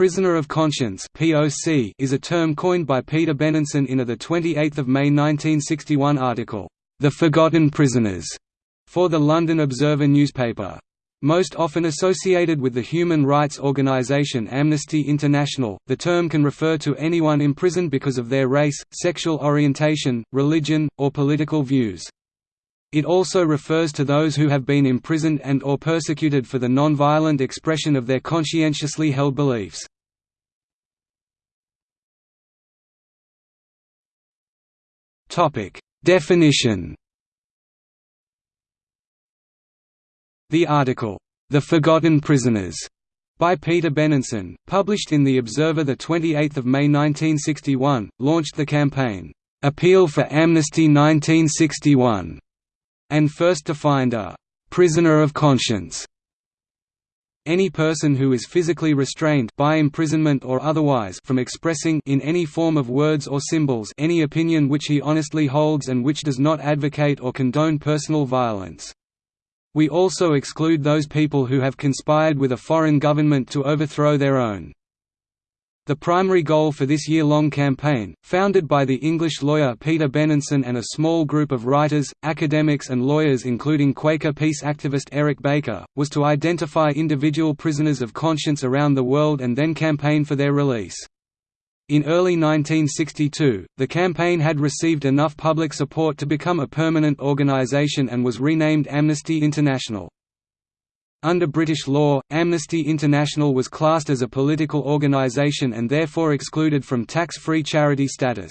Prisoner of conscience (POC) is a term coined by Peter Benenson in a 28 May 1961 article, "The Forgotten Prisoners", for the London Observer newspaper. Most often associated with the human rights organisation Amnesty International, the term can refer to anyone imprisoned because of their race, sexual orientation, religion, or political views. It also refers to those who have been imprisoned and or persecuted for the non-violent expression of their conscientiously held beliefs. Definition The article, "'The Forgotten Prisoners' by Peter Benenson, published in The Observer 28 May 1961, launched the campaign, "'Appeal for Amnesty 1961' and first defined a «prisoner of conscience» any person who is physically restrained by imprisonment or otherwise from expressing in any form of words or symbols any opinion which he honestly holds and which does not advocate or condone personal violence. We also exclude those people who have conspired with a foreign government to overthrow their own. The primary goal for this year-long campaign, founded by the English lawyer Peter Benenson and a small group of writers, academics and lawyers including Quaker peace activist Eric Baker, was to identify individual prisoners of conscience around the world and then campaign for their release. In early 1962, the campaign had received enough public support to become a permanent organization and was renamed Amnesty International. Under British law, Amnesty International was classed as a political organisation and therefore excluded from tax-free charity status.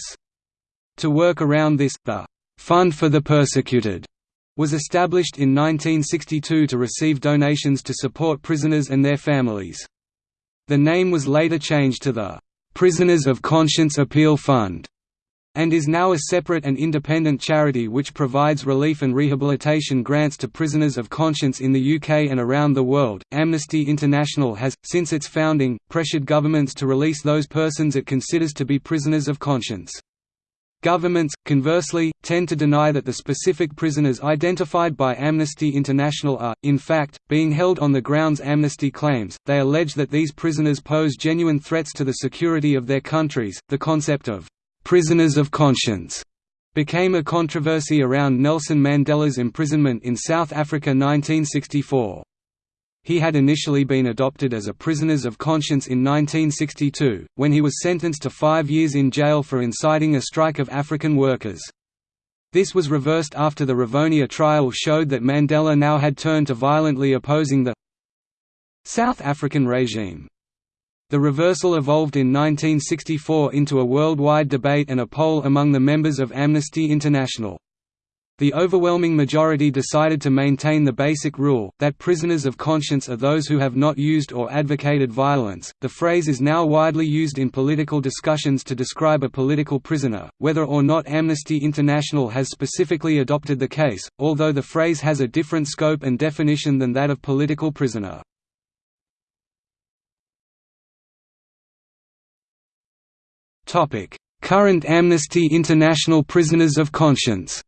To work around this, the «Fund for the Persecuted» was established in 1962 to receive donations to support prisoners and their families. The name was later changed to the «Prisoners of Conscience Appeal Fund» and is now a separate and independent charity which provides relief and rehabilitation grants to prisoners of conscience in the UK and around the world. Amnesty International has, since its founding, pressured governments to release those persons it considers to be prisoners of conscience. Governments, conversely, tend to deny that the specific prisoners identified by Amnesty International are, in fact, being held on the grounds Amnesty claims. They allege that these prisoners pose genuine threats to the security of their countries. The concept of prisoners of conscience became a controversy around Nelson Mandela's imprisonment in South Africa 1964. He had initially been adopted as a prisoners of conscience in 1962, when he was sentenced to five years in jail for inciting a strike of African workers. This was reversed after the Rivonia trial showed that Mandela now had turned to violently opposing the South African regime. The reversal evolved in 1964 into a worldwide debate and a poll among the members of Amnesty International. The overwhelming majority decided to maintain the basic rule, that prisoners of conscience are those who have not used or advocated violence. The phrase is now widely used in political discussions to describe a political prisoner, whether or not Amnesty International has specifically adopted the case, although the phrase has a different scope and definition than that of political prisoner. Current Amnesty International prisoners of conscience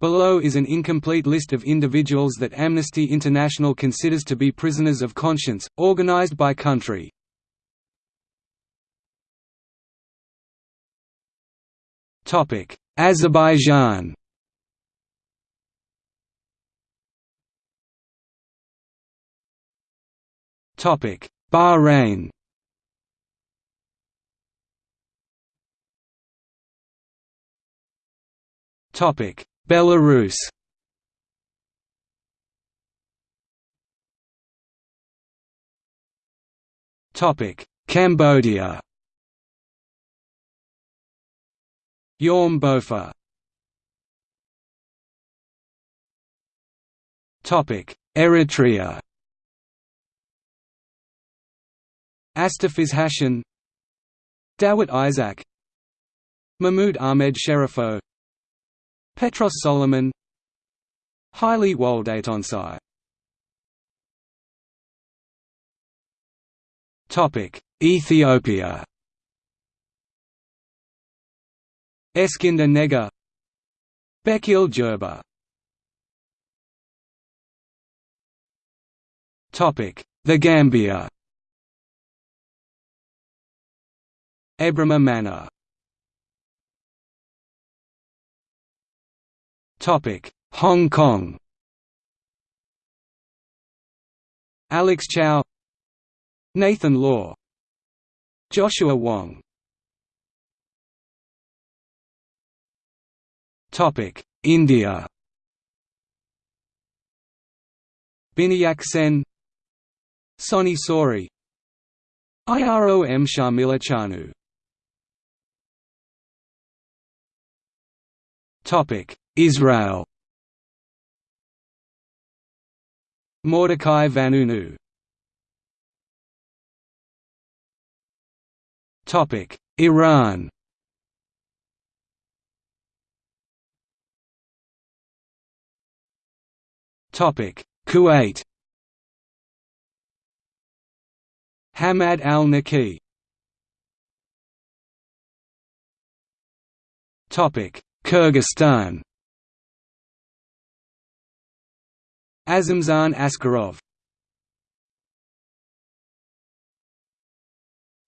Below is an incomplete list of individuals that Amnesty International considers to be prisoners of conscience, organized by country. Topic: Azerbaijan Bahrain Topic: Belarus. Topic: Cambodia. Yorm Bopha. Topic: Eritrea. Astafiz Hashan Dawit Isaak Mahmoud Ahmed Sherifo Petros Solomon Haile Woldetensae Ethiopia. Eskinder Nega Bekele Gerba The Gambia Ebrima Manneh. Topic Hong Kong. Alex Chow Nathan Law Joshua Wong. Topic India. Binayak Sen Soni Sori IROM Sharmila Chanu Israel. Mordecai Vanunu Topic. Iran. Topic. Kuwait. Hamad al-Naqi Kyrgyzstan. Azimzhan Askarov.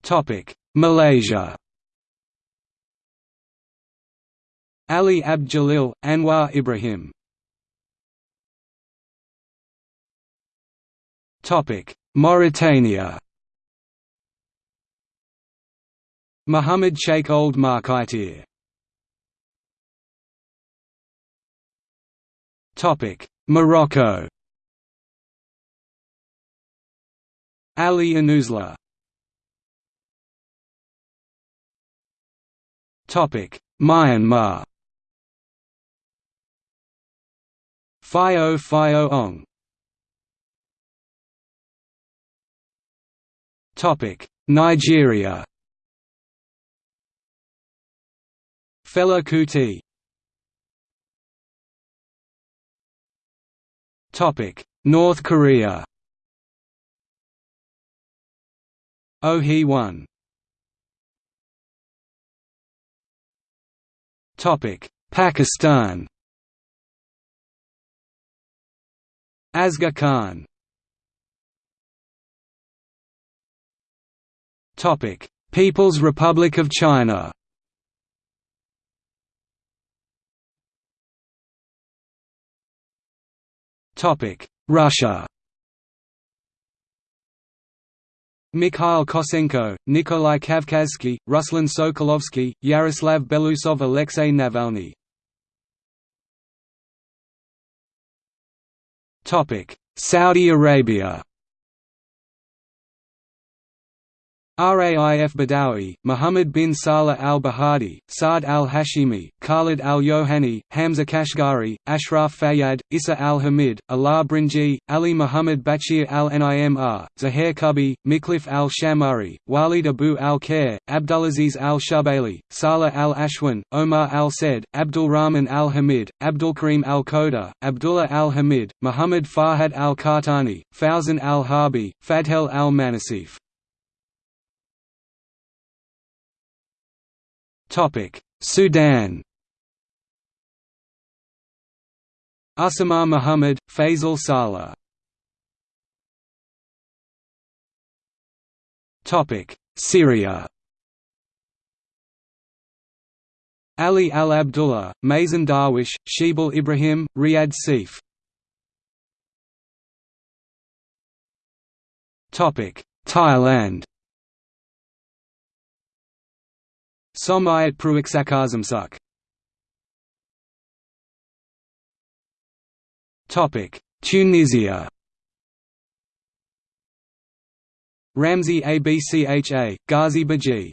Topic Malaysia. Ali Abd Jalil, Anwar Ibrahim. Topic Mauritania. Muhammad Sheikh Ould Markaitir Morocco. Ali Anouzla Myanmar. Phyoe Phyoe Aung. Topic: Nigeria. Fela Kuti North Korea Oh Hee-won Pakistan Asghar Khan People's Republic of China Russia. Mikhail Kosenko, Nikolai Kavkazsky, Ruslan Sokolovsky, Yaroslav Belousov Alexei Navalny. Topic: Saudi Arabia Raif Badawi, Muhammad bin Salah al-Bahadi, Saad al-Hashimi, Khalid al-Yohani, Hamza Kashgari, Ashraf Fayyad, Issa al-Hamid, Alaa Brinji, Ali Muhammad Bachir al-Nimr, Zuhair Kutbi, Mikhlif al-Shammari, Walid Abu al-Khair, Abdulaziz al-Shubaili, Salah al-Ashwan, Omar al-Said, Abdul Rahman al-Hamid, Abdul Karim al-Koda, Abdullah al-Hamid, Muhammad Fahad al-Qahtani, Fawzan al-Harbi, Fadhel al-Manasif Sudan. Usama Muhammad, Faisal Saleh. Syria. Ali al-Abdullah, Mazen Darwish, Shebal Ibrahim, Riyad Seif. Thailand Somyot Prueksakasemsuk Tunisia. Ramzi Abcha, Ghazi Beji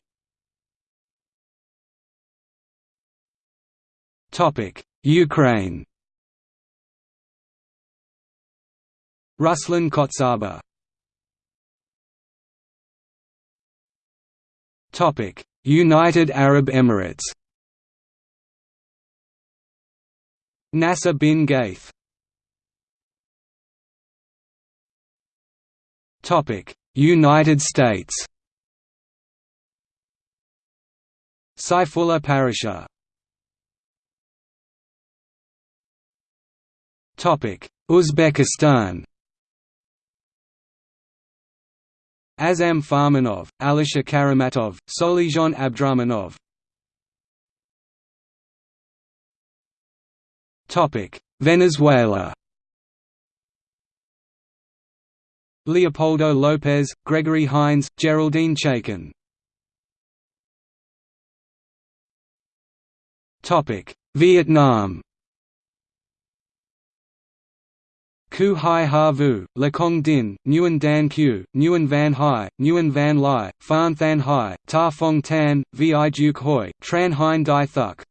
Ukraine. Ruslan Kotsaba United Arab Emirates. Nasser bin Ghaith. United States. Saifullah Paracha Uzbekistan Azam Farmanov, Alisher Karamatov, Solijon Abdurakhmanov. Venezuela. Leopoldo López, Gregory Hines, Geraldine Chaikin. Vietnam Cu Huy Ha Vu, Le Cong Dinh, Nguyen Dan Que, Nguyen Van Hai, Nguyen Van Lai, Phan Thanh Hai, Ta Phong Tan, Vi Duc Hoi, Tran Huynh Duy Thuc.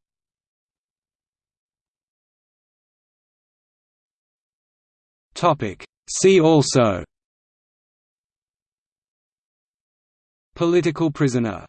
See also. Political prisoner